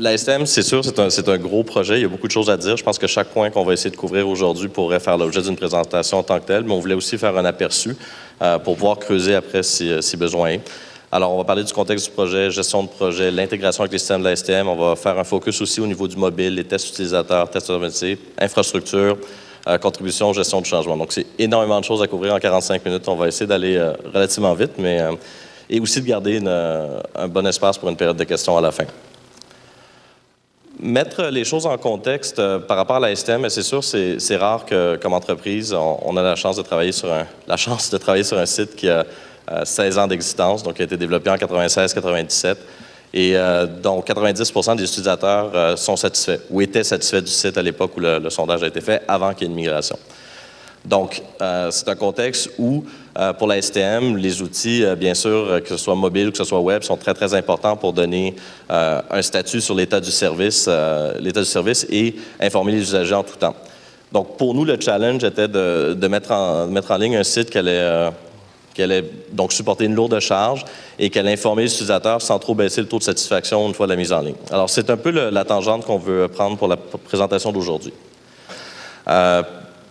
La STM, c'est sûr, c'est un, gros projet. Il y a beaucoup de choses à dire. Je pense que chaque point qu'on va essayer de couvrir aujourd'hui pourrait faire l'objet d'une présentation en tant que telle, mais on voulait aussi faire un aperçu euh, pour pouvoir creuser après si, si besoin est. Alors, on va parler du contexte du projet, gestion de projet, l'intégration avec les systèmes de la STM. On va faire un focus aussi au niveau du mobile, les tests utilisateurs, tests automatisés, infrastructure, euh, contribution, gestion du changement. Donc, c'est énormément de choses à couvrir en 45 minutes. On va essayer d'aller euh, relativement vite, mais euh, et aussi de garder un bon espace pour une période de questions à la fin. Mettre les choses en contexte par rapport à la STM, c'est sûr, c'est rare que, comme entreprise, on, a la chance de travailler sur un, la chance de travailler sur un site qui a 16 ans d'existence, donc qui a été développé en 96-97 et euh, dont 90% des utilisateurs euh, sont satisfaits ou étaient satisfaits du site à l'époque où le, sondage a été fait, avant qu'il y ait une migration. Donc, euh, c'est un contexte où, pour la STM, les outils, bien sûr, que ce soit mobile ou que ce soit web, sont très, très importants pour donner un statut sur l'état du service, l'état du service et informer les usagers en tout temps. Donc, pour nous, le challenge était de, mettre, en, mettre en ligne un site qui allait qu'elle ait donc supporté une lourde charge et qu'elle informé les utilisateurs sans trop baisser le taux de satisfaction une fois la mise en ligne. Alors, c'est un peu la tangente qu'on veut prendre pour la présentation d'aujourd'hui. Euh,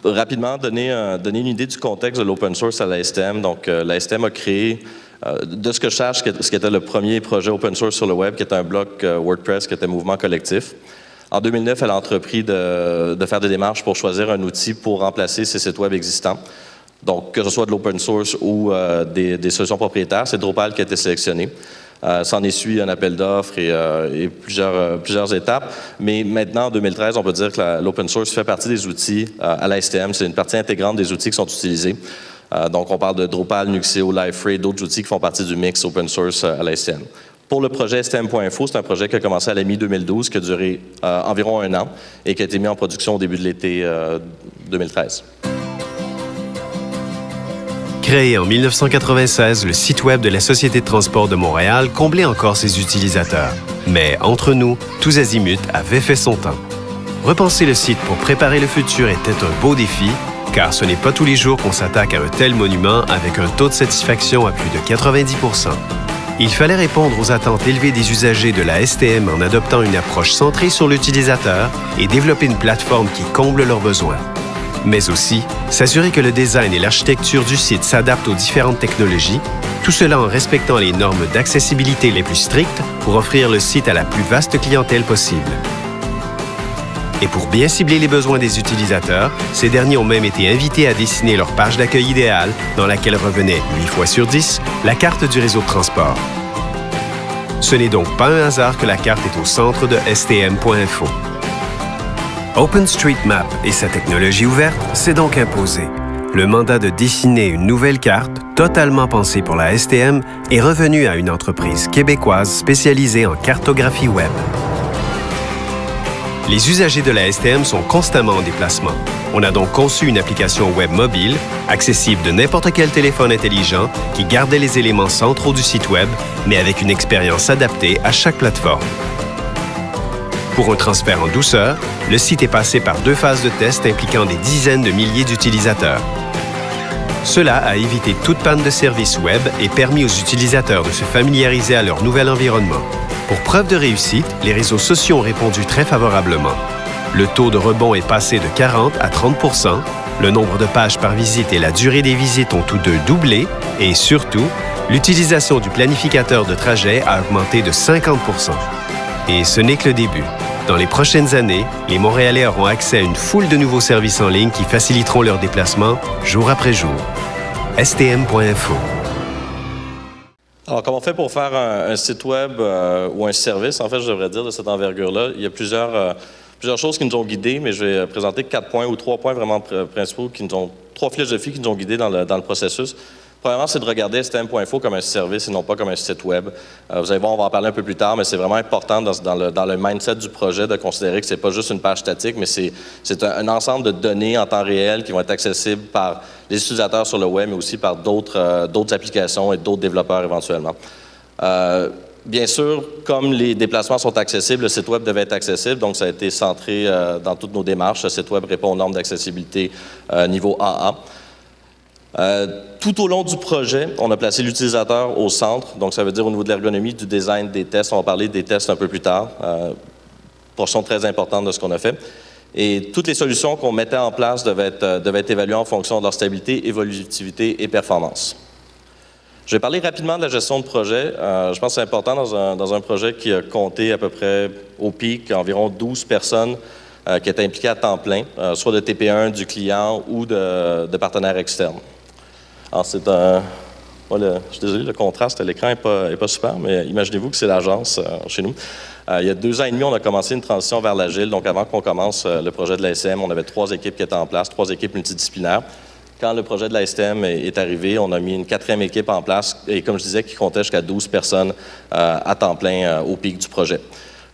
rapidement, donner, une idée du contexte de l'open source à la STM. Donc, euh, la STM a créé, euh, de ce que je cherche, ce qui était le premier projet open source sur le web, qui était un bloc WordPress, qui était mouvement collectif. En 2009, elle a entrepris de, faire des démarches pour choisir un outil pour remplacer ses sites web existants. Donc, que ce soit de l'open source ou euh, des, solutions propriétaires, c'est Drupal qui a été sélectionné. Euh, S'en est suivi un appel d'offres et, euh, plusieurs, euh, plusieurs étapes. Mais maintenant, en 2013, on peut dire que l'open source fait partie des outils à la STM. C'est une partie intégrante des outils qui sont utilisés. donc, on parle de Drupal, Nuxeo, Liferay, d'autres outils qui font partie du mix open source à la STM. Pour le projet STM.info, c'est un projet qui a commencé à la mi-2012, qui a duré environ un an et qui a été mis en production au début de l'été 2013. Créé en 1996, le site web de la Société de transport de Montréal comblait encore ses utilisateurs. Mais entre nous, tous azimuts avait fait son temps. Repenser le site pour préparer le futur était un beau défi, car ce n'est pas tous les jours qu'on s'attaque à un tel monument avec un taux de satisfaction à plus de 90 Il fallait répondre aux attentes élevées des usagers de la STM en adoptant une approche centrée sur l'utilisateur et développer une plateforme qui comble leurs besoins mais aussi s'assurer que le design et l'architecture du site s'adaptent aux différentes technologies, tout cela en respectant les normes d'accessibilité les plus strictes pour offrir le site à la plus vaste clientèle possible. Et pour bien cibler les besoins des utilisateurs, ces derniers ont même été invités à dessiner leur page d'accueil idéale dans laquelle revenait, 8 fois sur 10, la carte du réseau de transport. Ce n'est donc pas un hasard que la carte est au centre de stm.info. OpenStreetMap et sa technologie ouverte s'est donc imposé. Le mandat de dessiner une nouvelle carte, totalement pensée pour la STM, est revenu à une entreprise québécoise spécialisée en cartographie web. Les usagers de la STM sont constamment en déplacement. On a donc conçu une application web mobile, accessible de n'importe quel téléphone intelligent, qui gardait les éléments centraux du site web, mais avec une expérience adaptée à chaque plateforme. Pour un transfert en douceur, le site est passé par deux phases de test impliquant des dizaines de milliers d'utilisateurs. Cela a évité toute panne de service web et permis aux utilisateurs de se familiariser à leur nouvel environnement. Pour preuve de réussite, les réseaux sociaux ont répondu très favorablement. Le taux de rebond est passé de 40 à 30% le nombre de pages par visite et la durée des visites ont tous deux doublé et surtout, l'utilisation du planificateur de trajet a augmenté de 50% Et ce n'est que le début. Dans les prochaines années, les Montréalais auront accès à une foule de nouveaux services en ligne qui faciliteront leurs déplacements jour après jour. stm.info. Alors, comment on fait pour faire un, site web euh, ou un service, en fait, je devrais dire, de cette envergure-là? Il y a plusieurs, euh, plusieurs choses qui nous ont guidés, mais je vais présenter quatre points ou trois points vraiment principaux qui nous ont, trois philosophies qui nous ont guidés dans le, dans le processus. Premièrement, c'est de regarder STM.info comme un service et non pas comme un site web. Euh, vous allez voir, on va en parler un peu plus tard, mais c'est vraiment important dans, le, mindset du projet de considérer que ce n'est pas juste une page statique, mais c'est un, ensemble de données en temps réel qui vont être accessibles par les utilisateurs sur le web, mais aussi par d'autres euh, applications et d'autres développeurs éventuellement. Euh, bien sûr, comme les déplacements sont accessibles, le site web devait être accessible, donc ça a été centré dans toutes nos démarches. Le site web répond aux normes d'accessibilité niveau AA. Euh, tout au long du projet, on a placé l'utilisateur au centre, donc ça veut dire au niveau de l'ergonomie, du design des tests. On va parler des tests un peu plus tard. Euh, portion très importante de ce qu'on a fait. Et toutes les solutions qu'on mettait en place devaient être, être évaluées en fonction de leur stabilité, évolutivité et performance. Je vais parler rapidement de la gestion de projet. Euh, je pense que c'est important dans un, projet qui a compté à peu près au pic environ 12 personnes euh, qui étaient impliquées à temps plein, euh, soit de TP1 du client ou de, de partenaires externes. Alors, c'est un. je suis désolé, le contraste à l'écran n'est pas, est pas super, mais imaginez-vous que c'est l'agence chez nous. il y a deux ans et demi, on a commencé une transition vers l'agile. Donc, avant qu'on commence le projet de l'ASM, on avait trois équipes qui étaient en place, trois équipes multidisciplinaires. Quand le projet de la STM est arrivé, on a mis une quatrième équipe en place et, comme je disais, qui comptait jusqu'à 12 personnes euh, à temps plein euh, au pic du projet.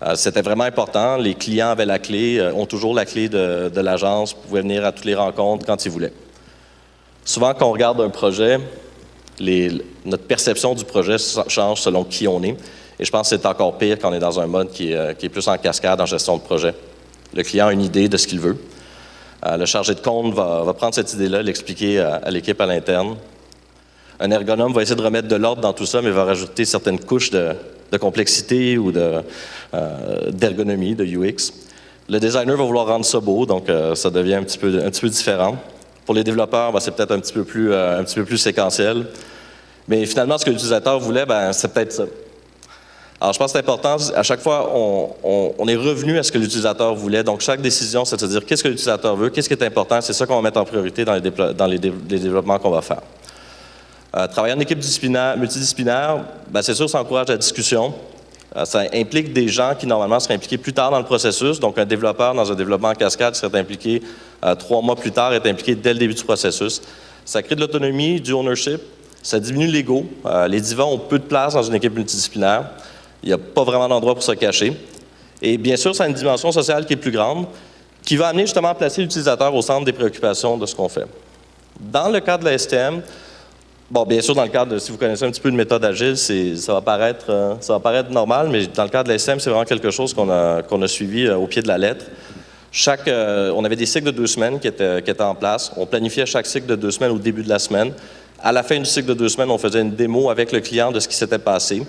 Euh, c'était vraiment important. Les clients avaient la clé, ont toujours la clé de, l'agence, pouvaient venir à toutes les rencontres quand ils voulaient. Souvent, quand on regarde un projet, notre perception du projet change selon qui on est. Et je pense que c'est encore pire quand on est dans un mode qui est plus en cascade en gestion de projet. Le client a une idée de ce qu'il veut. Euh, le chargé de compte va, prendre cette idée-là, l'expliquer à, l'équipe à l'interne. Un ergonome va essayer de remettre de l'ordre dans tout ça, mais va rajouter certaines couches de, complexité ou euh, d'ergonomie, de, UX. Le designer va vouloir rendre ça beau, donc euh, ça devient un petit peu différent. Pour les développeurs, ben, c'est peut-être un, petit peu plus, un petit peu plus séquentiel. Mais finalement, ce que l'utilisateur voulait, ben, c'est peut-être ça. Alors, je pense que c'est important, à chaque fois, on, est revenu à ce que l'utilisateur voulait. Donc, chaque décision, c'est de se dire qu'est-ce que l'utilisateur veut, qu'est-ce qui est important, c'est ça qu'on va mettre en priorité dans les, dans les, développements qu'on va faire. Euh, travailler en équipe multidisciplinaire, ben, c'est sûr, ça encourage la discussion. Euh, ça implique des gens qui, normalement, seraient impliqués plus tard dans le processus. Donc, un développeur dans un développement en cascade serait impliqué euh, trois mois plus tard, est impliqué dès le début du processus. Ça crée de l'autonomie, du ownership. Ça diminue l'ego. les divans ont peu de place dans une équipe multidisciplinaire. Il n'y a pas vraiment d'endroit pour se cacher. Et bien sûr, ça a une dimension sociale qui est plus grande, qui va amener justement à placer l'utilisateur au centre des préoccupations de ce qu'on fait. Dans le cadre de la STM, bon, bien sûr, dans le cadre, de, si vous connaissez un petit peu de méthode agile, ça va, paraître, euh, ça va paraître normal, mais dans le cadre de la STM, c'est vraiment quelque chose qu'on a, suivi euh, au pied de la lettre. Chaque, euh, on avait des cycles de deux semaines qui étaient, en place. On planifiait chaque cycle de deux semaines au début de la semaine. À la fin du cycle de deux semaines, on faisait une démo avec le client de ce qui s'était passé.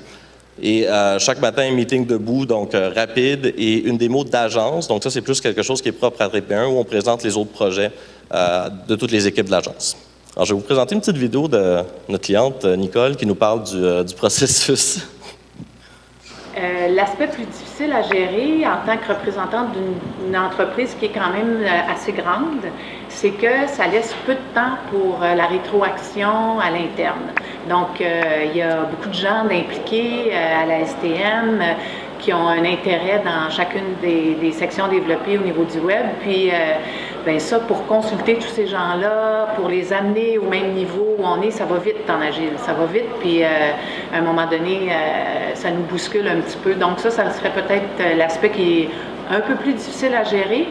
Et chaque matin, un meeting debout, donc rapide, et une démo d'agence. Donc ça, c'est plus quelque chose qui est propre à TP1, où on présente les autres projets de toutes les équipes de l'agence. Alors, je vais vous présenter une petite vidéo de notre cliente, Nicole, qui nous parle du, du processus. L'aspect plus difficile à gérer en tant que représentante d'une entreprise qui est quand même assez grande, c'est que ça laisse peu de temps pour la rétroaction à l'interne. Donc, euh, il y a beaucoup de gens impliqués euh, à la STM euh, qui ont un intérêt dans chacune des, sections développées au niveau du web. Puis, ben ça, pour consulter tous ces gens-là, pour les amener au même niveau où on est, ça va vite en agile. Ça va vite, puis à un moment donné, ça nous bouscule un petit peu. Donc ça, ça serait peut-être l'aspect qui est un peu plus difficile à gérer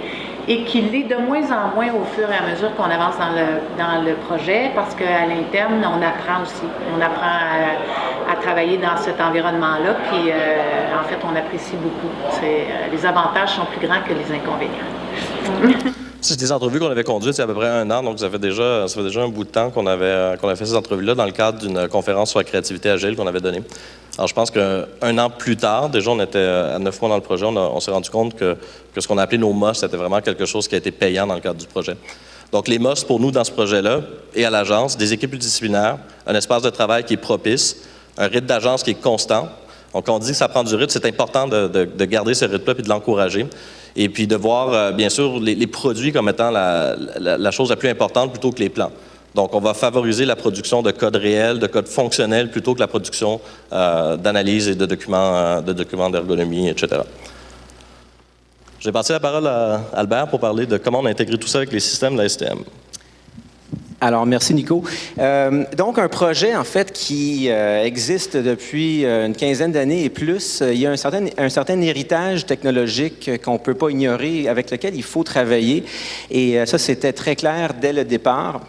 et qu'il l'est de moins en moins au fur et à mesure qu'on avance dans le, dans le projet parce qu'à l'interne, on apprend aussi. On apprend à, travailler dans cet environnement-là, puis euh, en fait, on apprécie beaucoup. Euh, les avantages sont plus grands que les inconvénients. C'est des entrevues qu'on avait conduites il y a à peu près un an, donc ça fait déjà, un bout de temps qu'on avait, euh, qu'on avait fait ces entrevues-là dans le cadre d'une conférence sur la créativité agile qu'on avait donnée. Alors, je pense qu'un an plus tard, déjà, on était à neuf mois dans le projet, on, s'est rendu compte que, ce qu'on appelait nos MOS, c'était vraiment quelque chose qui a été payant dans le cadre du projet. Donc, les MOS, pour nous, dans ce projet-là, et à l'agence, des équipes disciplinaires, un espace de travail qui est propice, un rythme d'agence qui est constant. Donc, on dit que ça prend du rythme, c'est important de, de, garder ce rythme-là et de l'encourager et puis de voir, euh, bien sûr, les, produits comme étant la, chose la plus importante plutôt que les plans. Donc, on va favoriser la production de codes réels, de codes fonctionnels, plutôt que la production euh, d'analyse et de documents euh, de d'ergonomie, etc. Je vais passer la parole à Albert pour parler de comment on a tout ça avec les systèmes de la STM. Alors, merci Nico. Euh, donc, un projet, en fait, qui euh, existe depuis euh, une quinzaine d'années et plus, il y a un certain, un certain héritage technologique qu'on ne peut pas ignorer, avec lequel il faut travailler. Et ça, c'était très clair dès le départ.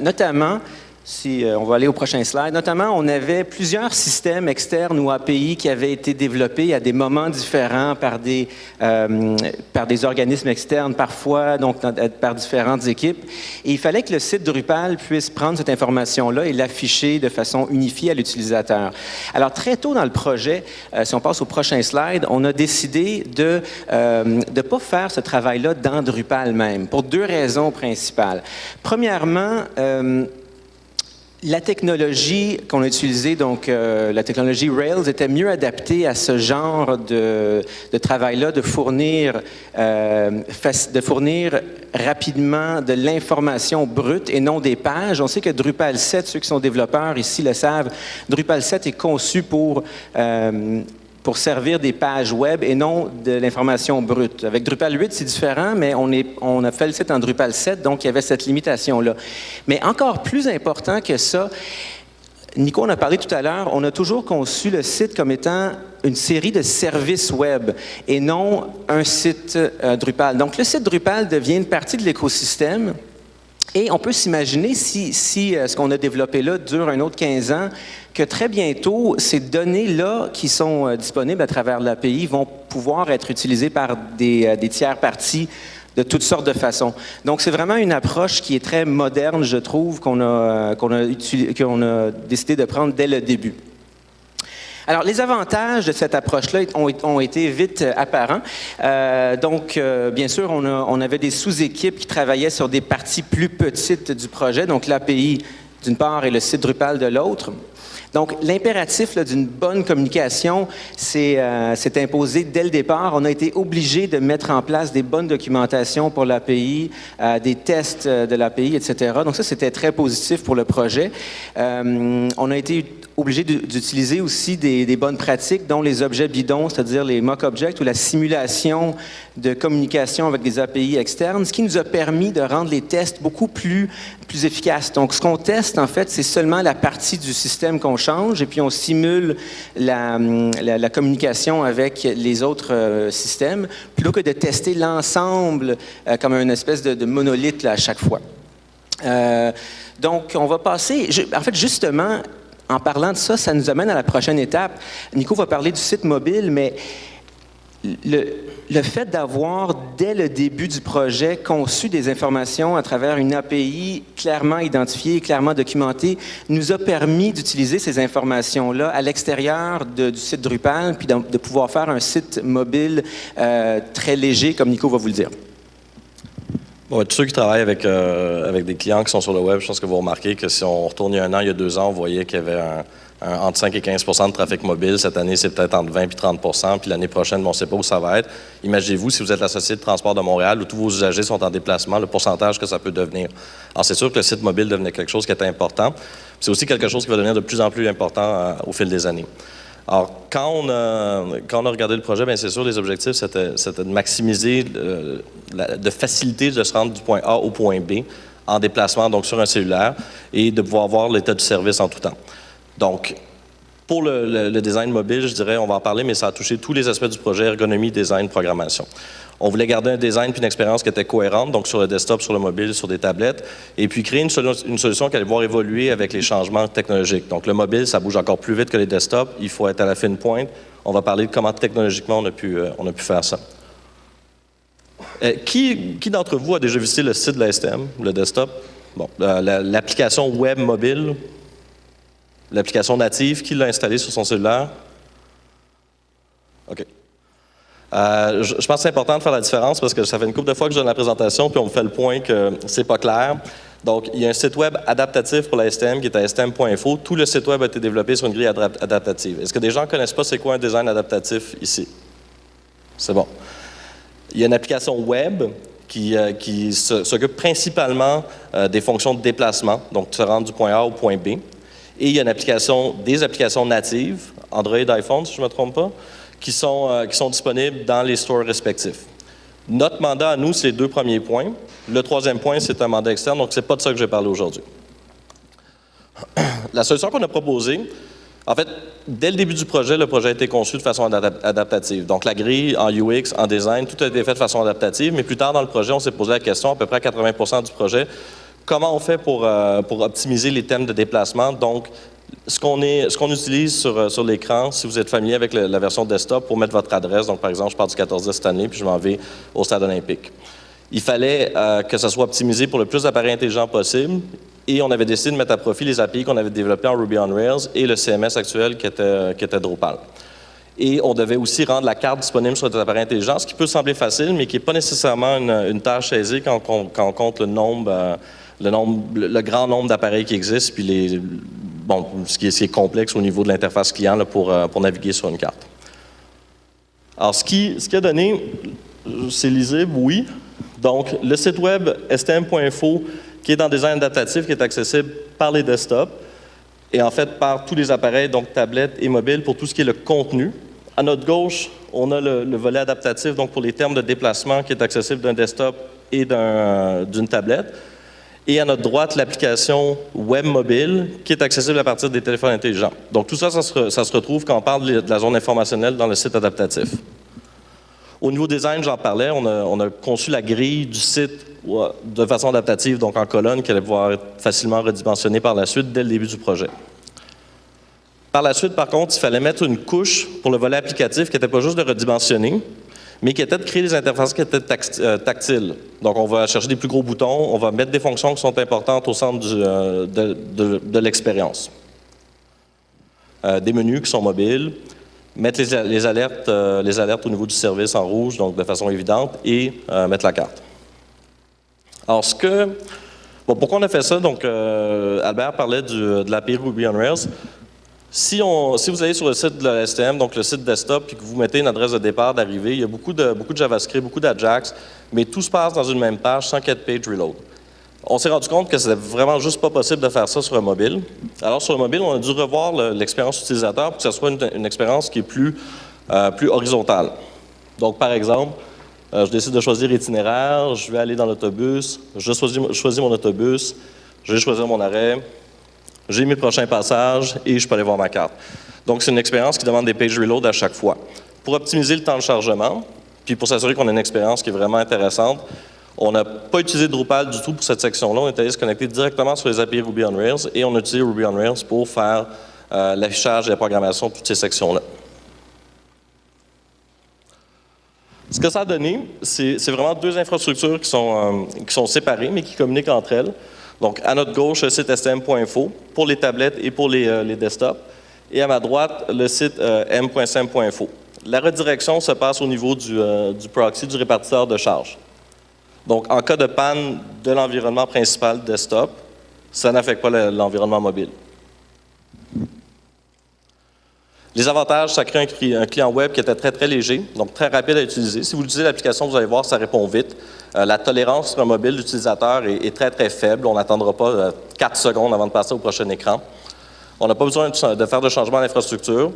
notamment, si euh, on va aller au prochain slide, notamment, on avait plusieurs systèmes externes ou API qui avaient été développés à des moments différents par des, euh, par des organismes externes, parfois donc par différentes équipes. Et il fallait que le site Drupal puisse prendre cette information-là et l'afficher de façon unifiée à l'utilisateur. Alors, très tôt dans le projet, euh, si on passe au prochain slide, on a décidé de ne pas faire ce travail-là dans Drupal même, pour deux raisons principales. Premièrement, la technologie qu'on a utilisée, donc euh, la technologie Rails, était mieux adaptée à ce genre de, travail-là, de fournir, euh, de fournir rapidement de l'information brute et non des pages. On sait que Drupal 7, ceux qui sont développeurs ici le savent, Drupal 7 est conçu pour euh, pour servir des pages web et non de l'information brute. Avec Drupal 8, c'est différent, mais on, a fait le site en Drupal 7, donc il y avait cette limitation-là. Mais encore plus important que ça, Nico en a parlé tout à l'heure, on a toujours conçu le site comme étant une série de services web et non un site euh, Drupal. Donc le site Drupal devient une partie de l'écosystème et on peut s'imaginer, si, si euh, ce qu'on a développé là dure un autre 15 ans, que très bientôt, ces données-là qui sont euh, disponibles à travers l'API vont pouvoir être utilisées par des, euh, des tiers parties de toutes sortes de façons. Donc, c'est vraiment une approche qui est très moderne, je trouve, qu'on a, a décidé de prendre dès le début. Alors, les avantages de cette approche-là ont, été vite euh, apparents. Euh, donc, bien sûr, on, on avait des sous-équipes qui travaillaient sur des parties plus petites du projet, donc l'API d'une part et le site Drupal de l'autre. Donc, l'impératif d'une bonne communication euh, s'est imposé dès le départ. On a été obligé de mettre en place des bonnes documentations pour l'API, euh, des tests euh, de l'API, etc. Donc, ça, c'était très positif pour le projet. on a été obligé d'utiliser aussi des, bonnes pratiques, dont les objets bidons, c'est-à-dire les mock objects ou la simulation de communication avec des API externes, ce qui nous a permis de rendre les tests beaucoup plus, plus efficaces. Donc, ce qu'on teste, en fait, c'est seulement la partie du système qu'on change et puis on simule la, communication avec les autres euh, systèmes, plutôt que de tester l'ensemble euh, comme une espèce de, monolithe à chaque fois. Euh, donc, on va passer, en fait, justement, en parlant de ça, ça nous amène à la prochaine étape. Nico va parler du site mobile, mais le, fait d'avoir, dès le début du projet, conçu des informations à travers une API clairement identifiée, clairement documentée, nous a permis d'utiliser ces informations-là à l'extérieur du site Drupal, puis de, de, pouvoir faire un site mobile euh, très léger, comme Nico va vous le dire. Bon, tous ceux qui travaillent avec, euh, avec des clients qui sont sur le web, je pense que vous remarquez que si on retourne il y a un an, il y a deux ans, on voyait qu'il y avait un, entre 5 et 15 de trafic mobile. Cette année, c'est peut-être entre 20 et 30 puis l'année prochaine, on ne sait pas où ça va être. Imaginez-vous, si vous êtes la Société de transport de Montréal, où tous vos usagers sont en déplacement, le pourcentage que ça peut devenir. Alors, c'est sûr que le site mobile devenait quelque chose qui était important. C'est aussi quelque chose qui va devenir de plus en plus important euh, au fil des années. Alors, quand on a, regardé le projet, bien c'est sûr, les objectifs, c'était de maximiser, euh, de faciliter de se rendre du point A au point B en déplacement, donc sur un cellulaire, et de pouvoir voir l'état du service en tout temps. Donc, pour le, design mobile, je dirais, on va en parler, mais ça a touché tous les aspects du projet, ergonomie, design, programmation. On voulait garder un design puis une expérience qui était cohérente, donc sur le desktop, sur le mobile, sur des tablettes, et puis créer une, solution qui allait voir évoluer avec les changements technologiques. Donc le mobile, ça bouge encore plus vite que les desktops, il faut être à la fine pointe. On va parler de comment technologiquement on a pu, euh, faire ça. Euh, qui, d'entre vous a déjà visité le site de la STM, le desktop? Bon, l'application web mobile, l'application native, qui l'a installée sur son cellulaire? OK. Euh, je, pense que c'est important de faire la différence parce que ça fait une couple de fois que je donne la présentation puis on me fait le point que c'est pas clair. Donc, il y a un site web adaptatif pour la STM qui est à stm.info. Tout le site web a été développé sur une grille adaptative. Est-ce que des gens ne connaissent pas c'est quoi un design adaptatif ici? C'est bon. Il y a une application web qui, euh, qui s'occupe principalement euh, des fonctions de déplacement, donc se rendre du point A au point B. Et il y a une application, des applications natives, Android, iPhone, si je ne me trompe pas, qui sont, euh, qui sont disponibles dans les stores respectifs. Notre mandat à nous, c'est les deux premiers points. Le troisième point, c'est un mandat externe, donc ce n'est pas de ça que je vais parler aujourd'hui. La solution qu'on a proposée, en fait, dès le début du projet, le projet a été conçu de façon adaptative. Donc, la grille en UX, en design, tout a été fait de façon adaptative, mais plus tard dans le projet, on s'est posé la question, à peu près à 80 du projet, comment on fait pour, pour optimiser les thèmes de déplacement. Donc, ce qu'on utilise sur, sur l'écran, si vous êtes familier avec la version desktop, pour mettre votre adresse, donc par exemple, je pars du 14 de cette année, puis je m'en vais au stade olympique. Il fallait que ça soit optimisé pour le plus d'appareils intelligents possible, et on avait décidé de mettre à profit les API qu'on avait développés en Ruby on Rails et le CMS actuel qui était, qui était Drupal. Et on devait aussi rendre la carte disponible sur des appareils intelligents, ce qui peut sembler facile, mais qui n'est pas nécessairement une, tâche aisée quand, on, compte le nombre, euh, le, grand nombre d'appareils qui existent, puis ce qui, est, complexe au niveau de l'interface client pour, euh, pour naviguer sur une carte. Alors, ce qui, ce a donné, c'est lisible, oui. Donc, le site web stm.info qui est dans Design adaptatif, qui est accessible par les desktops et en fait par tous les appareils, donc tablettes et mobiles, pour tout ce qui est le contenu. À notre gauche, on a le, volet adaptatif, donc pour les termes de déplacement, qui est accessible d'un desktop et d'une tablette. Et à notre droite, l'application web mobile, qui est accessible à partir des téléphones intelligents. Donc tout ça, ça se, retrouve quand on parle de la zone informationnelle dans le site adaptatif. Au niveau design, j'en parlais, on a, on a, conçu la grille du site de façon adaptative, donc en colonne, qui allait pouvoir être facilement redimensionnée par la suite dès le début du projet. Par la suite, par contre, il fallait mettre une couche pour le volet applicatif qui n'était pas juste de redimensionner, mais qui était de créer des interfaces qui étaient euh, tactiles. Donc, on va chercher des plus gros boutons, on va mettre des fonctions qui sont importantes au centre euh, de, l'expérience. Euh, des menus qui sont mobiles, mettre les, alertes, les alertes au niveau du service en rouge, donc de façon évidente, et mettre la carte. Alors, ce que... Bon, pourquoi on a fait ça? Donc, Albert parlait de l'API Ruby on Rails. Si, vous allez sur le site de la STM, donc le site desktop, puis que vous mettez une adresse de départ, d'arrivée, il y a beaucoup de, beaucoup de JavaScript, beaucoup d'Ajax, mais tout se passe dans une même page sans qu'il y ait de page reload. On s'est rendu compte que c'était vraiment juste pas possible de faire ça sur un mobile. Alors, sur le mobile, on a dû revoir l'expérience utilisateur pour que ce soit une, expérience qui est plus, euh, plus horizontale. Donc, par exemple, euh, je décide de choisir itinéraire, je vais aller dans l'autobus, je choisis, mon autobus, je vais choisir mon arrêt, j'ai mes prochains passages et je peux aller voir ma carte. Donc, c'est une expérience qui demande des page reload à chaque fois. Pour optimiser le temps de chargement, puis pour s'assurer qu'on a une expérience qui est vraiment intéressante, on n'a pas utilisé Drupal du tout pour cette section-là. On est allé se connecter directement sur les API Ruby on Rails et on a utilisé Ruby on Rails pour faire euh, l'affichage et la programmation de toutes ces sections-là. Ce que ça a donné, c'est vraiment deux infrastructures euh, qui sont séparées, mais qui communiquent entre elles. Donc, à notre gauche, le site stm.info pour les tablettes et pour les, euh, les, desktops. Et à ma droite, le site euh. La redirection se passe au niveau du, du, proxy, du répartiteur de charge. Donc, en cas de panne de l'environnement principal desktop, ça n'affecte pas l'environnement mobile. Les avantages, ça crée un, client web qui était très, très léger, donc très rapide à utiliser. Si vous utilisez l'application, vous allez voir, ça répond vite. Euh, la tolérance sur un mobile d'utilisateur est, très, très faible. On n'attendra pas 4 euh, secondes avant de passer au prochain écran. On n'a pas besoin de, faire de changement d'infrastructure.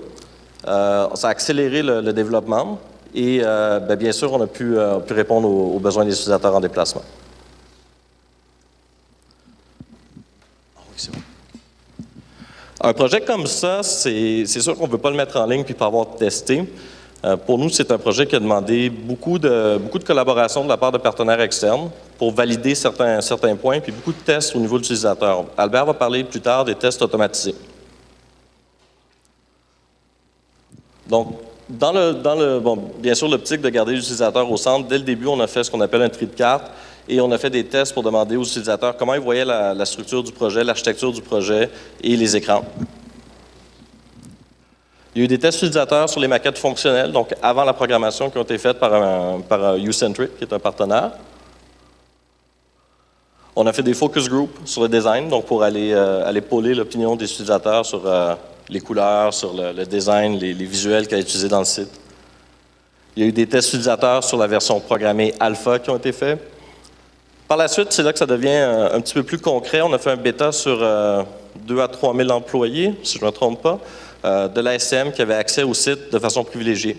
Euh, ça a accéléré le, développement et ben, bien sûr, on a pu, répondre aux besoins des utilisateurs en déplacement. Un projet comme ça, c'est sûr qu'on ne veut pas le mettre en ligne puis pas avoir testé. Euh, pour nous, c'est un projet qui a demandé beaucoup de, beaucoup de collaboration de la part de partenaires externes pour valider certains, certains points, puis beaucoup de tests au niveau de l'utilisateur. Albert va parler plus tard des tests automatisés. Donc, dans le, dans le bon, bien sûr, l'optique de garder l'utilisateur au centre, dès le début, on a fait ce qu'on appelle un tri de carte et on a fait des tests pour demander aux utilisateurs comment ils voyaient la, structure du projet, l'architecture du projet et les écrans. Il y a eu des tests utilisateurs sur les maquettes fonctionnelles, donc avant la programmation, qui ont été faites par, par Ucentric, qui est un partenaire. On a fait des focus groups sur le design, donc pour aller, euh, pôler l'opinion des utilisateurs sur euh, les couleurs, sur le, design, les, les visuels qu'elle a utilisés dans le site. Il y a eu des tests utilisateurs sur la version programmée alpha qui ont été faits. Par la suite, c'est là que ça devient euh, un, petit peu plus concret. On a fait un bêta sur 2 euh, à 3 000 employés, si je ne me trompe pas, euh, de l'ASM qui avait accès au site de façon privilégiée.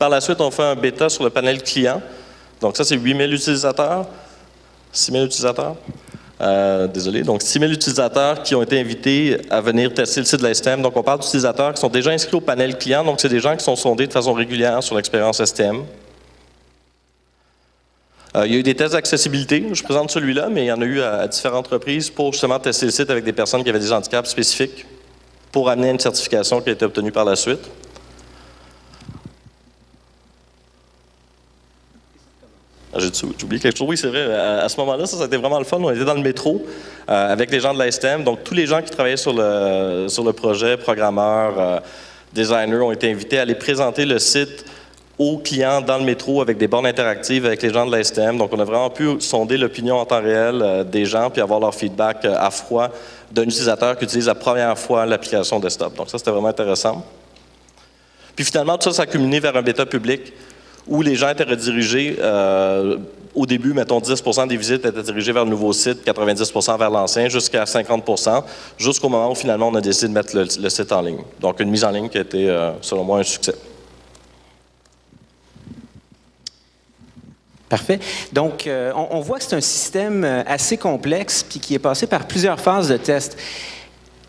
Par la suite, on fait un bêta sur le panel client. Donc ça, c'est 8 000 utilisateurs. 6 000 utilisateurs. désolé. Donc 6 000 utilisateurs qui ont été invités à venir tester le site de l'ASTM. Donc on parle d'utilisateurs qui sont déjà inscrits au panel client. Donc c'est des gens qui sont sondés de façon régulière sur l'expérience STM. Euh, il y a eu des tests d'accessibilité. Je présente celui-là, mais il y en a eu à, différentes reprises pour justement tester le site avec des personnes qui avaient des handicaps spécifiques pour amener une certification qui a été obtenue par la suite. Ah, j'ai oublié quelque chose? Oui, c'est vrai. À, ce moment-là, ça, ça, a été vraiment le fun. On était dans le métro euh, avec les gens de la STEM. Donc, tous les gens qui travaillaient sur le, sur le projet, programmeurs, euh, designers, ont été invités à aller présenter le site aux clients dans le métro avec des bornes interactives avec les gens de la STM. Donc, on a vraiment pu sonder l'opinion en temps réel euh, des gens puis avoir leur feedback euh, à froid d'un utilisateur qui utilise la première fois l'application desktop. Donc, ça, c'était vraiment intéressant. Puis finalement, tout ça, ça a vers un bêta public où les gens étaient redirigés. Euh, au début, mettons 10% des visites étaient dirigées vers le nouveau site, 90% vers l'ancien, jusqu'à 50 jusqu'au moment où finalement on a décidé de mettre le, site en ligne. Donc, une mise en ligne qui a été, selon moi, un succès. Parfait. Donc, euh, on, voit que c'est un système euh, assez complexe puis qui est passé par plusieurs phases de test.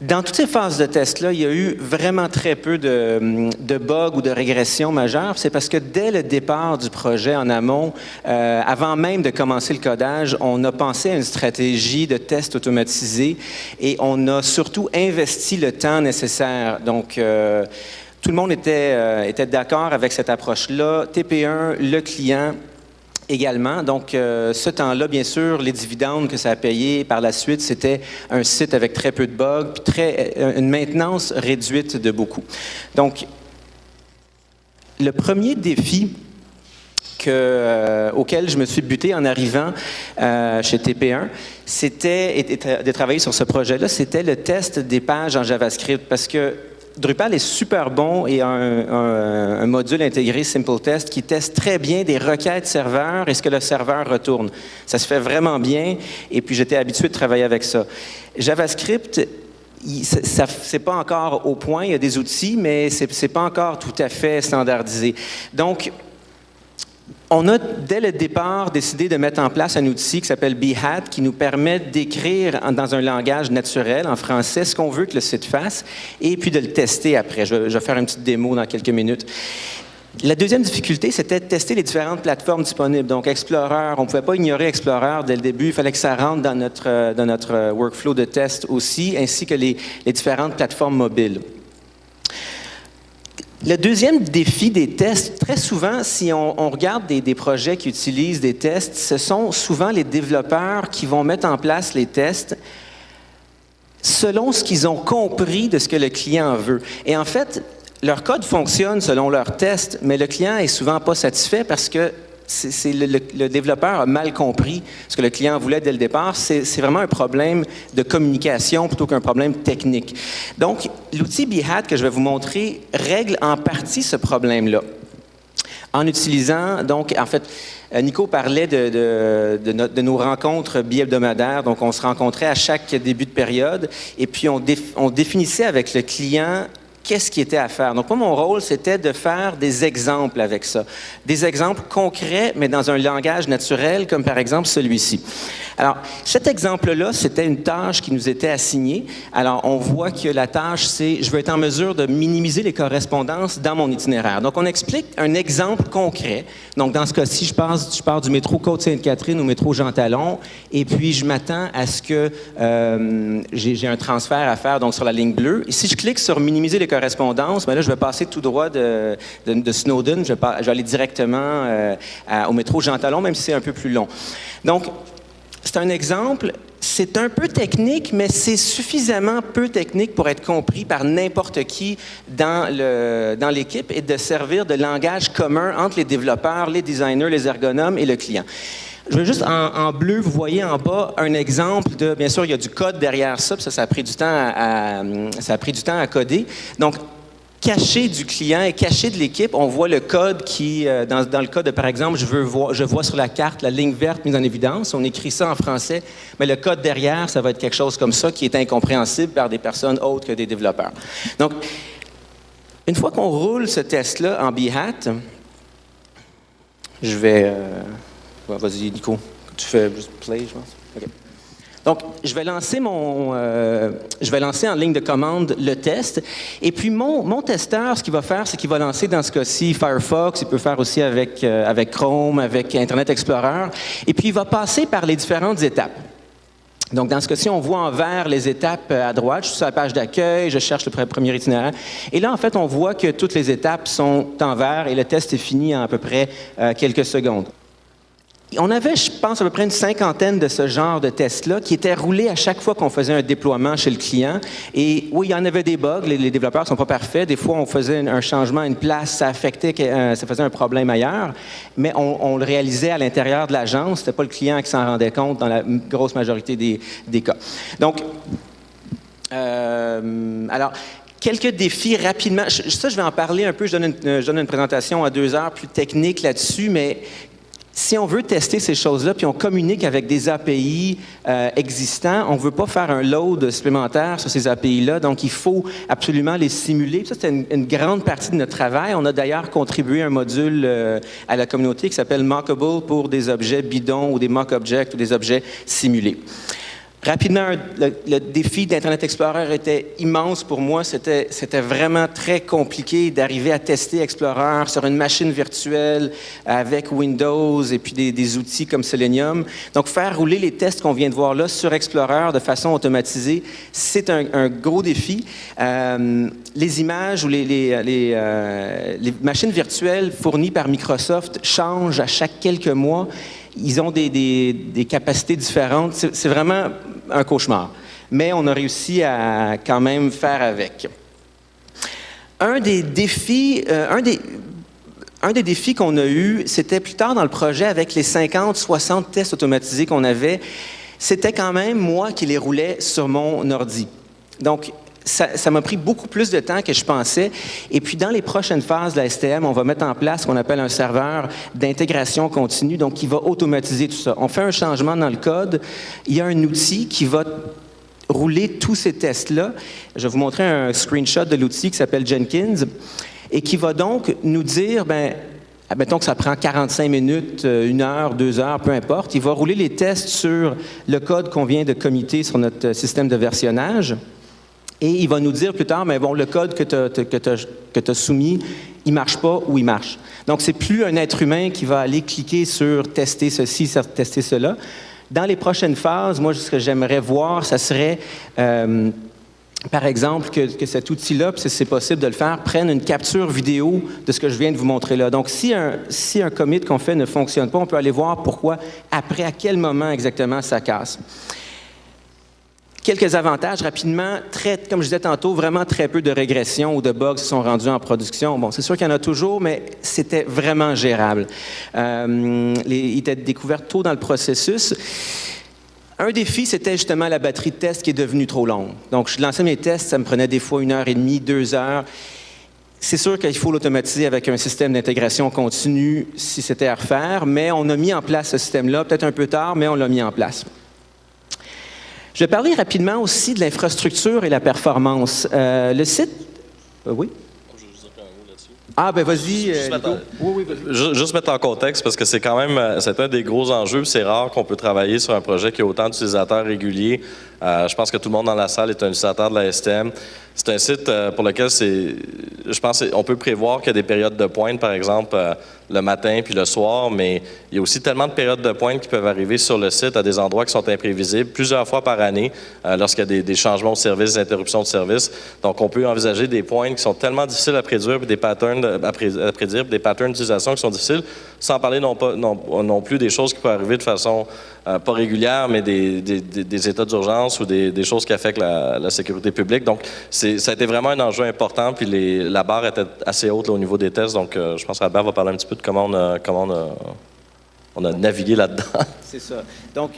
Dans toutes ces phases de test-là, il y a eu vraiment très peu de, bugs ou de régressions majeures. C'est parce que dès le départ du projet en amont, euh, avant même de commencer le codage, on a pensé à une stratégie de test automatisé et on a surtout investi le temps nécessaire. Donc, tout le monde était, était d'accord avec cette approche-là. TP1, le client, également. Donc, euh, ce temps-là, bien sûr, les dividendes que ça a payé par la suite, c'était un site avec très peu de bugs, puis très, euh, une maintenance réduite de beaucoup. Donc, le premier défi euh, auquel je me suis buté en arrivant chez TP1, c'était de travailler sur ce projet-là, c'était le test des pages en JavaScript, parce que Drupal est super bon et a un, module intégré Simple Test qui teste très bien des requêtes serveurs et ce que le serveur retourne. Ça se fait vraiment bien et puis j'étais habitué de travailler avec ça. JavaScript, ce n'est pas encore au point, il y a des outils, mais ce n'est pas encore tout à fait standardisé. Donc, on a, dès le départ, décidé de mettre en place un outil qui s'appelle Behat, qui nous permet d'écrire dans un langage naturel, en français, ce qu'on veut que le site fasse, et puis de le tester après. Je vais, faire une petite démo dans quelques minutes. La deuxième difficulté, c'était de tester les différentes plateformes disponibles. Donc, Explorer, on ne pouvait pas ignorer Explorer dès le début. Il fallait que ça rentre dans notre, dans notre workflow de test aussi, ainsi que les, les différentes plateformes mobiles. Le deuxième défi des tests, très souvent, si on, regarde des, projets qui utilisent des tests, ce sont souvent les développeurs qui vont mettre en place les tests selon ce qu'ils ont compris de ce que le client veut. Et en fait, leur code fonctionne selon leurs tests, mais le client est souvent pas satisfait parce que c'est le, développeur a mal compris ce que le client voulait dès le départ. C'est vraiment un problème de communication plutôt qu'un problème technique. Donc, l'outil Behat que je vais vous montrer règle en partie ce problème-là. En utilisant, donc, en fait, euh, Nico parlait de, de, nos rencontres bi-hebdomadaires. Donc, on se rencontrait à chaque début de période et puis on, on définissait avec le client qu'est-ce qui était à faire. Donc, moi, mon rôle, c'était de faire des exemples avec ça. Des exemples concrets, mais dans un langage naturel, comme par exemple celui-ci. Alors, cet exemple-là, c'était une tâche qui nous était assignée. Alors, on voit que la tâche, c'est je veux être en mesure de minimiser les correspondances dans mon itinéraire. Donc, on explique un exemple concret. Donc, dans ce cas-ci, je, pars du métro Côte-Sainte-Catherine au métro Jean-Talon, et puis je m'attends à ce que euh, j'ai un transfert à faire donc sur la ligne bleue. Et si je clique sur minimiser les correspondances, correspondance, mais là, je vais passer tout droit de, Snowden. Je vais, aller directement euh, au métro Jean Talon, même si c'est un peu plus long. Donc, c'est un exemple. C'est un peu technique, mais c'est suffisamment peu technique pour être compris par n'importe qui dans l'équipe dans et de servir de langage commun entre les développeurs, les designers, les ergonomes et le client. Je veux juste en, bleu, vous voyez en bas un exemple de, bien sûr, il y a du code derrière ça, ça, ça a pris du temps à, ça a pris du temps à coder. Donc, caché du client et caché de l'équipe, on voit le code qui, euh, dans, dans, le cas de, par exemple, je, veux voir, je vois sur la carte la ligne verte mise en évidence, on écrit ça en français, mais le code derrière, ça va être quelque chose comme ça qui est incompréhensible par des personnes autres que des développeurs. Donc, une fois qu'on roule ce test-là en Behat, je vais... Euh, Vas-y, Nico. Tu fais juste play, je pense. Donc, je vais lancer mon, euh, je vais lancer en ligne de commande le test. Et puis, mon, mon testeur, ce qu'il va faire, c'est qu'il va lancer dans ce cas-ci Firefox. Il peut faire aussi avec, euh, avec Chrome, avec Internet Explorer. Et puis, il va passer par les différentes étapes. Donc, dans ce cas-ci, on voit en vert les étapes euh, à droite. Je suis sur la page d'accueil, je cherche le premier itinéraire. Et là, en fait, on voit que toutes les étapes sont en vert et le test est fini en à peu près quelques secondes. On avait, je pense, à peu près une cinquantaine de ce genre de tests-là qui étaient roulés à chaque fois qu'on faisait un déploiement chez le client. Et oui, il y en avait des bugs. Les, développeurs ne sont pas parfaits. Des fois, on faisait un changement à une place, ça affectait, euh, ça faisait un problème ailleurs. Mais on, le réalisait à l'intérieur de l'agence. Ce n'était pas le client qui s'en rendait compte dans la grosse majorité des, cas. Donc, euh, alors, Quelques défis rapidement. Ça, je vais en parler un peu. Je donne une, je donne une présentation à deux heures plus technique là-dessus, mais si on veut tester ces choses-là, puis on communique avec des API euh, existants, on ne veut pas faire un load supplémentaire sur ces API-là, donc il faut absolument les simuler. Ça, c'est une, grande partie de notre travail. On a d'ailleurs contribué un module euh, à la communauté qui s'appelle Mockable pour des objets bidons ou des mock objects ou des objets simulés. Rapidement, le, défi d'Internet Explorer était immense pour moi. C'était, vraiment très compliqué d'arriver à tester Explorer sur une machine virtuelle avec Windows et puis des, outils comme Selenium. Donc, faire rouler les tests qu'on vient de voir là sur Explorer de façon automatisée, c'est un, gros défi. Euh, les images ou euh, les machines virtuelles fournies par Microsoft changent à chaque quelques mois ils ont des, capacités différentes. C'est vraiment un cauchemar. Mais on a réussi à quand même faire avec. Un des défis, euh, des défis qu'on a eu, c'était plus tard dans le projet avec les 50, 60 tests automatisés qu'on avait. C'était quand même moi qui les roulais sur mon ordi. Donc, ça m'a pris beaucoup plus de temps que je pensais. Et puis, dans les prochaines phases de la STM, on va mettre en place ce qu'on appelle un serveur d'intégration continue, donc qui va automatiser tout ça. On fait un changement dans le code. Il y a un outil qui va rouler tous ces tests-là. Je vais vous montrer un screenshot de l'outil qui s'appelle Jenkins et qui va donc nous dire, ben, Mettons que ça prend 45 minutes, euh, une heure, deux heures, peu importe. Il va rouler les tests sur le code qu'on vient de committer sur notre système de versionnage. Et il va nous dire plus tard, mais bon, le code que tu as, soumis, il marche pas ou il marche. Donc, c'est plus un être humain qui va aller cliquer sur tester ceci, tester cela. Dans les prochaines phases, moi, ce que j'aimerais voir, ça serait, euh, par exemple, que, cet outil-là, si c'est possible de le faire, prenne une capture vidéo de ce que je viens de vous montrer là. Donc, si un, si un commit qu'on fait ne fonctionne pas, on peut aller voir pourquoi, après, à quel moment exactement ça casse. Quelques avantages rapidement. Très, comme je disais tantôt, vraiment très peu de régressions ou de bugs qui sont rendus en production. Bon, c'est sûr qu'il y en a toujours, mais c'était vraiment gérable. Euh, il était découvert tôt dans le processus. Un défi, c'était justement la batterie de test qui est devenue trop longue. Donc, je lançais mes tests, ça me prenait des fois une heure et demie, deux heures. C'est sûr qu'il faut l'automatiser avec un système d'intégration continue si c'était à refaire, mais on a mis en place ce système-là, peut-être un peu tard, mais on l'a mis en place. Je vais parler rapidement aussi de l'infrastructure et la performance. Euh, le site... Euh, oui? Ah, ben vas-y. Juste, euh, juste, mettre en contexte, parce que c'est quand même c'est un des gros enjeux. C'est rare qu'on peut travailler sur un projet qui a autant d'utilisateurs réguliers. Je pense que tout le monde dans la salle est un utilisateur de la STM. C'est un site pour lequel c'est, je pense on peut prévoir qu'il y a des périodes de pointe, par exemple, le matin puis le soir, mais il y a aussi tellement de périodes de pointe qui peuvent arriver sur le site à des endroits qui sont imprévisibles plusieurs fois par année euh, lorsqu'il y a des, changements de service, des interruptions de service. Donc, on peut envisager des pointes qui sont tellement difficiles à prédire, des patterns à, prédire, des patterns d'utilisation qui sont difficiles, sans parler non, pas, non, plus des choses qui peuvent arriver de façon euh, pas régulière, mais des, états d'urgence ou des, choses qui affectent la, sécurité publique. Donc, ça a été vraiment un enjeu important, puis les, la barre était assez haute au niveau des tests. Donc, euh, je pense qu'Albert va parler un petit peu comment on a, comment on a, navigué là-dedans. C'est ça. Donc,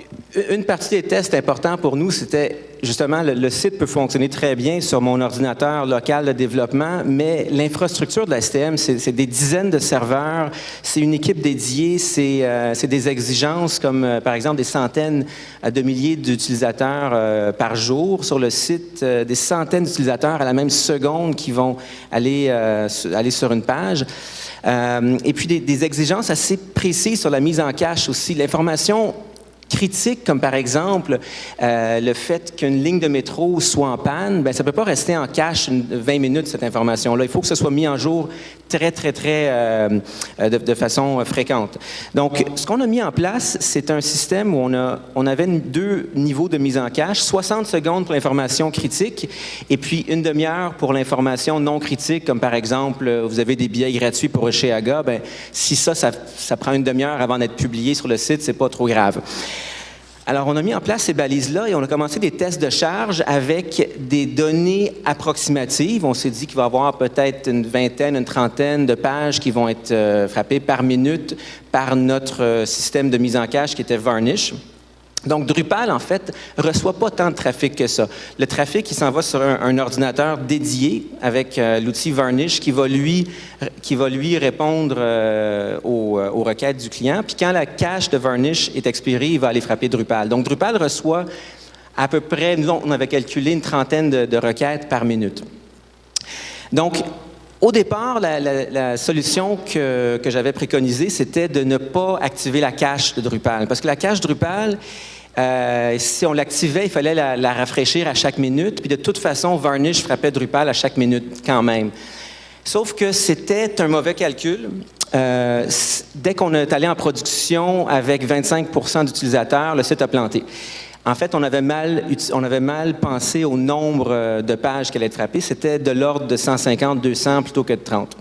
une partie des tests importants pour nous, c'était justement, le, site peut fonctionner très bien sur mon ordinateur local de développement, mais l'infrastructure de la STM, c'est des dizaines de serveurs, c'est une équipe dédiée, c'est euh, des exigences comme, euh, par exemple, des centaines de milliers d'utilisateurs euh, par jour sur le site, des centaines d'utilisateurs à la même seconde qui vont aller, aller sur une page. Et puis des, des, exigences assez précises sur la mise en cache aussi. L'information critiques, comme par exemple euh, le fait qu'une ligne de métro soit en panne, ben, ça ne peut pas rester en cache 20 minutes, cette information-là. Il faut que ce soit mis en jour très, très, très, euh, de, façon fréquente. Donc, ce qu'on a mis en place, c'est un système où on, a, on avait deux niveaux de mise en cache, 60 secondes pour l'information critique et puis une demi-heure pour l'information non critique, comme par exemple, vous avez des billets gratuits pour Aga. ben, si ça, ça, ça prend une demi-heure avant d'être publié sur le site, c'est pas trop grave. Alors, on a mis en place ces balises-là et on a commencé des tests de charge avec des données approximatives. On s'est dit qu'il va y avoir peut-être une vingtaine, une trentaine de pages qui vont être euh, frappées par minute par notre euh, système de mise en cache qui était Varnish. Donc, Drupal, en fait, reçoit pas tant de trafic que ça. Le trafic, il s'en va sur un, ordinateur dédié avec euh, l'outil Varnish qui va lui, qui va lui répondre euh, euh, aux, requêtes du client. Puis quand la cache de Varnish est expirée, il va aller frapper Drupal. Donc, Drupal reçoit à peu près, nous, on avait calculé une trentaine de, requêtes par minute. Donc, au départ, la, solution que, que j'avais préconisée, c'était de ne pas activer la cache de Drupal. Parce que la cache Drupal, euh, si on l'activait, il fallait la, rafraîchir à chaque minute. Puis de toute façon, Varnish frappait Drupal à chaque minute quand même. Sauf que c'était un mauvais calcul. Euh, dès qu'on est allé en production avec 25% d'utilisateurs, le site a planté. En fait, on avait mal, on avait mal pensé au nombre euh, de pages qu'elle allait frapper. C'était de l'ordre de 150, 200 plutôt que de 30.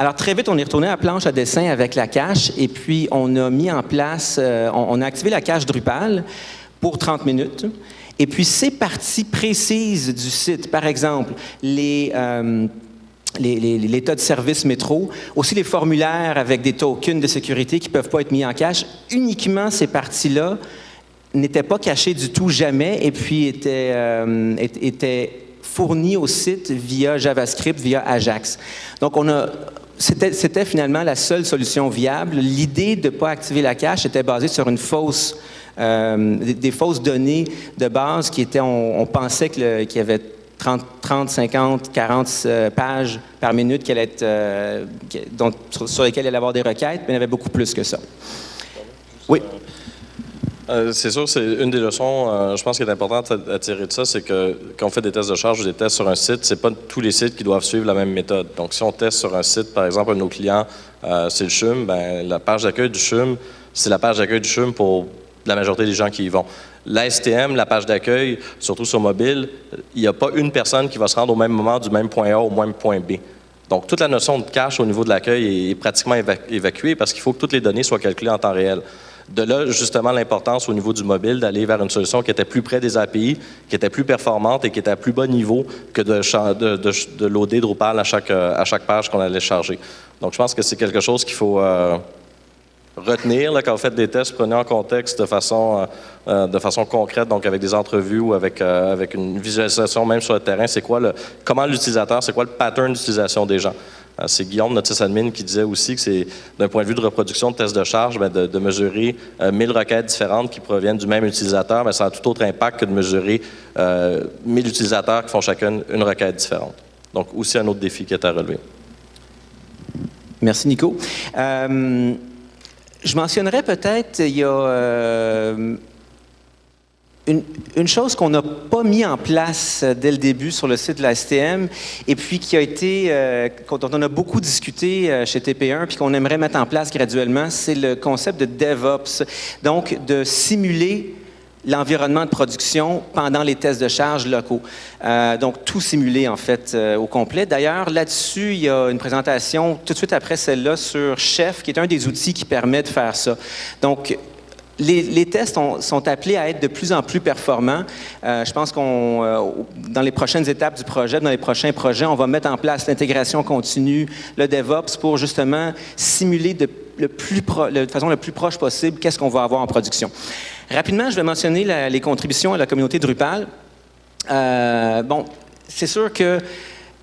Alors, très vite, on est retourné à la planche à dessin avec la cache et puis on a mis en place, euh, on, a activé la cache Drupal pour 30 minutes. Et puis, ces parties précises du site, par exemple, les... Euh, l'état de service métro, aussi les formulaires avec des tokens de sécurité qui ne peuvent pas être mis en cache, uniquement ces parties-là n'étaient pas cachées du tout jamais et puis étaient, euh, étaient fournies au site via JavaScript, via Ajax. Donc, on a c'était finalement la seule solution viable. L'idée de ne pas activer la cache était basée sur une fausse, euh, des, fausses données de base qui étaient, on, pensait qu'il y avait 30, 30, 50, 40 pages par minute qui être, euh, sur, lesquelles il allait avoir des requêtes, mais il y avait beaucoup plus que ça. Oui? Euh, c'est sûr, c'est une des leçons, euh, je pense, qui est importante à, tirer de ça, c'est que quand on fait des tests de charge ou des tests sur un site, c'est pas tous les sites qui doivent suivre la même méthode. Donc, si on teste sur un site, par exemple, un de nos clients, euh, c'est le CHUM, ben, la page d'accueil du CHUM, c'est la page d'accueil du CHUM pour la majorité des gens qui y vont. La STM, la page d'accueil, surtout sur mobile, il n'y a pas une personne qui va se rendre au même moment du même point A au même point B. Donc, toute la notion de cache au niveau de l'accueil est pratiquement évacuée parce qu'il faut que toutes les données soient calculées en temps réel. De là, justement, l'importance au niveau du mobile d'aller vers une solution qui était plus près des API, qui était plus performante et qui était à plus bas niveau que de, de, de, loader Drupal à chaque, à chaque page qu'on allait charger. Donc, je pense que c'est quelque chose qu'il faut euh, retenir quand vous faites des tests. Prenez en contexte de façon, euh, euh, de façon concrète, donc avec des entrevues ou avec, avec une visualisation même sur le terrain. C'est quoi le, comment l'utilisateur, c'est quoi le pattern d'utilisation des gens? Euh, c'est Guillaume, notre sysadmin, qui disait aussi que c'est, d'un point de vue de reproduction de test de charge, ben, de, mesurer 1000 euh, requêtes différentes qui proviennent du même utilisateur, mais ben, ça a tout autre impact que de mesurer 1000 euh, utilisateurs qui font chacun une requête différente. Donc, aussi un autre défi qui est à relever. Merci, Nico. je mentionnerais peut-être, il y a une, chose qu'on n'a pas mis en place euh, dès le début sur le site de la STM et puis qui a été, euh, dont on a beaucoup discuté euh, chez TP1 puis qu'on aimerait mettre en place graduellement, c'est le concept de DevOps. Donc, de simuler l'environnement de production pendant les tests de charge locaux. donc, tout simuler, en fait, au complet. D'ailleurs, là-dessus, il y a une présentation tout de suite après celle-là sur Chef, qui est un des outils qui permet de faire ça. Donc, les, tests sont appelés à être de plus en plus performants. Euh, je pense qu'on, euh, dans les prochaines étapes du projet, dans les prochains projets, on va mettre en place l'intégration continue, le DevOps, pour justement simuler de, le façon la plus proche possible qu'est-ce qu'on va avoir en production. Rapidement, je vais mentionner les contributions à la communauté Drupal. Euh, bon, c'est sûr que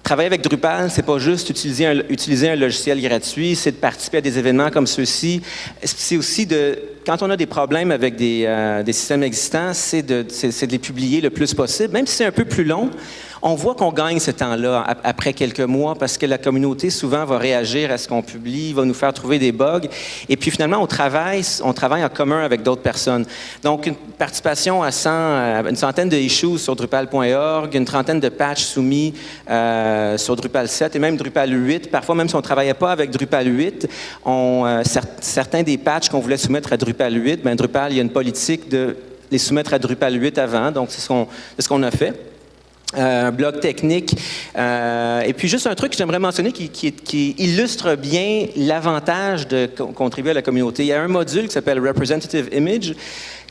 Travailler avec Drupal, c'est pas juste utiliser un, logiciel gratuit, c'est de participer à des événements comme ceux-ci. C'est aussi de, quand on a des problèmes avec des, euh, systèmes existants, c'est de, de, les publier le plus possible, même si c'est un peu plus long On voit qu'on gagne ce temps-là après quelques mois parce que la communauté souvent va réagir à ce qu'on publie, va nous faire trouver des bugs. Et puis finalement, on travaille, on travaille en commun avec d'autres personnes. Donc, une participation à 100, une centaine de issues sur Drupal.org, une trentaine de patchs soumis euh, sur Drupal 7 et même Drupal 8. Parfois, même si on ne travaillait pas avec Drupal 8, on, euh, certains des patchs qu'on voulait soumettre à Drupal 8, bien, Drupal, il y a une politique de les soumettre à Drupal 8 avant, donc c'est ce qu'on a fait. Un blog technique. Euh, et puis juste un truc que j'aimerais mentionner qui, qui, illustre bien l'avantage de contribuer à la communauté. Il y a un module qui s'appelle Representative Image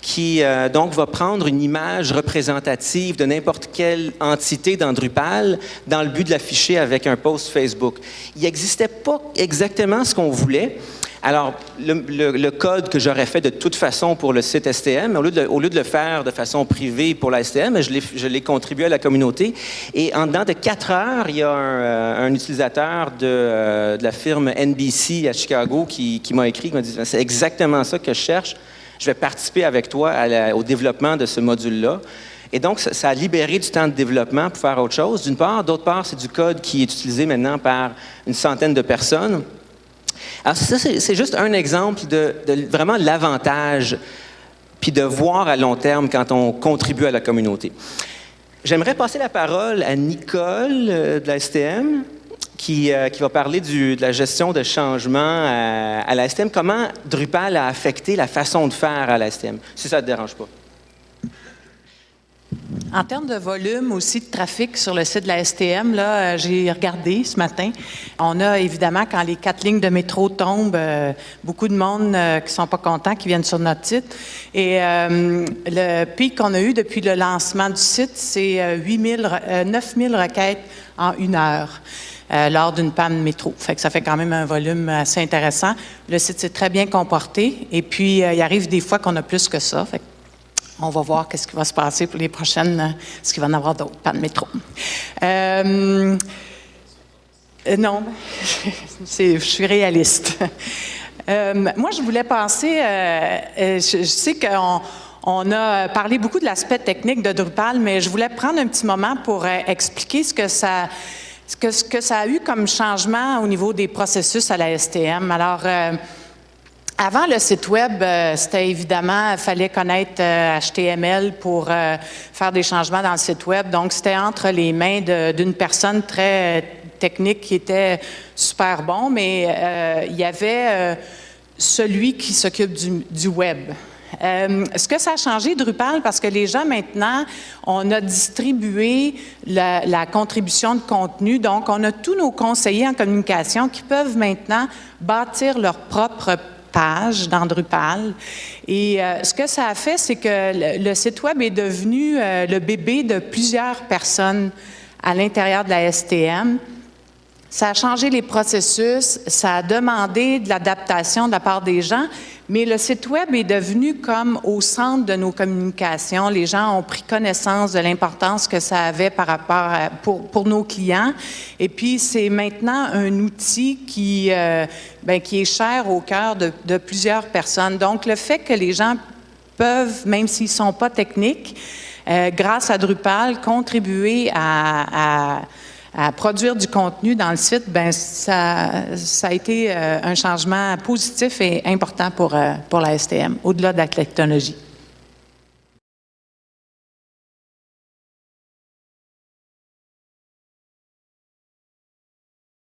qui euh, donc va prendre une image représentative de n'importe quelle entité dans Drupal dans le but de l'afficher avec un post Facebook. Il n'existait pas exactement ce qu'on voulait. Alors, le, code que j'aurais fait de toute façon pour le site STM, au lieu de, le faire de façon privée pour la STM, je l'ai contribué à la communauté. Et en dedans de quatre heures, il y a un, euh, utilisateur euh, de, la firme NBC à Chicago qui, m'a écrit, qui m'a dit, c'est exactement ça que je cherche. Je vais participer avec toi au développement de ce module-là. Et donc, ça, a libéré du temps de développement pour faire autre chose, d'une part. D'autre part, c'est du code qui est utilisé maintenant par une centaine de personnes. Alors ça, c'est juste un exemple de, vraiment l'avantage, puis de voir à long terme quand on contribue à la communauté. J'aimerais passer la parole à Nicole euh, de la STM, qui, euh, qui va parler de la gestion de changement à, à la STM. Comment Drupal a affecté la façon de faire à la STM, si ça ne te dérange pas. En termes de volume aussi de trafic sur le site de la STM, là, euh, j'ai regardé ce matin. On a évidemment, quand les quatre lignes de métro tombent, euh, beaucoup de monde euh, qui sont pas contents, qui viennent sur notre site. Et le pic qu'on a eu depuis le lancement du site, c'est 9 000 requêtes en une heure. lors d'une panne métro. Fait que ça fait quand même un volume assez intéressant. Le site s'est très bien comporté. Et puis, il arrive des fois qu'on a plus que ça. On va voir qu'est-ce qui va se passer pour les prochaines, est-ce qu'il va en avoir d'autres, pas de métro. Euh, euh, non, je suis réaliste. Euh, moi, je voulais passer, je, sais qu'on on a parlé beaucoup de l'aspect technique de Drupal, mais je voulais prendre un petit moment pour expliquer ce que ça, ce ce que ça a eu comme changement au niveau des processus à la STM. Alors, avant le site web, euh, c'était évidemment, il fallait connaître HTML euh, pour euh, faire des changements dans le site web. Donc, c'était entre les mains d'une personne très technique qui était super bon, mais il y avait celui qui s'occupe du, web. ce que ça a changé, Drupal, parce que les gens maintenant, on a distribué la, la, contribution de contenu, donc on a tous nos conseillers en communication qui peuvent maintenant bâtir leur propre page dans Drupal. Et euh, ce que ça a fait, c'est que le, site Web est devenu euh, le bébé de plusieurs personnes à l'intérieur de la STM. Ça a changé les processus, ça a demandé de l'adaptation de la part des gens, mais le site Web est devenu comme au centre de nos communications. Les gens ont pris connaissance de l'importance que ça avait par rapport pour, pour, nos clients. Et puis, c'est maintenant un outil qui, euh, ben, qui est cher au cœur de, plusieurs personnes. Donc, le fait que les gens peuvent, même s'ils ne sont pas techniques, euh, grâce à Drupal, contribuer à, à à produire du contenu dans le site, ben ça, a été euh, un changement positif et important pour, euh, pour la STM, au-delà de la technologie.